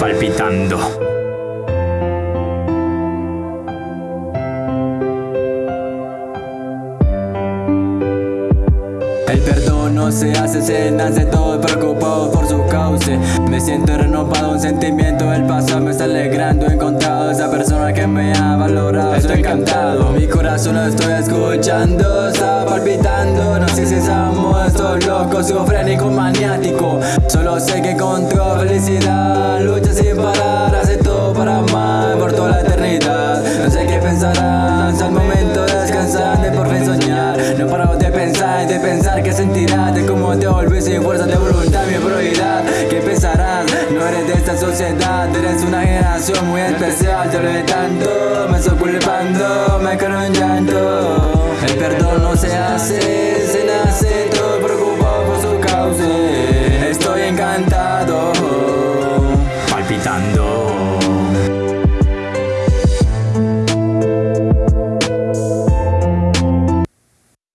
palpitando. El perdón no se hace, se nace todo preocupado por su cauce. Me siento renovado, un sentimiento del pasado me está alegrando. He encontrado esa persona que me ha valorado, estoy encantado Mi corazón lo estoy escuchando, está palpitando. No sé si estamos estos locos, psicofrénico, maniático. Solo sé que encontró felicidad, lucha pensarás al momento de descansar, de por fin soñar. No paro de pensar, de pensar que sentirás, de cómo te volví sin fuerza de voluntad, mi prioridad. ¿Qué pensarás? No eres de esta sociedad, eres una generación muy especial. Te lo tanto, me estoy culpando, me quedo en llanto. El perdón no se hace, se nace, todo preocupado por su causa. Estoy encantado, palpitando.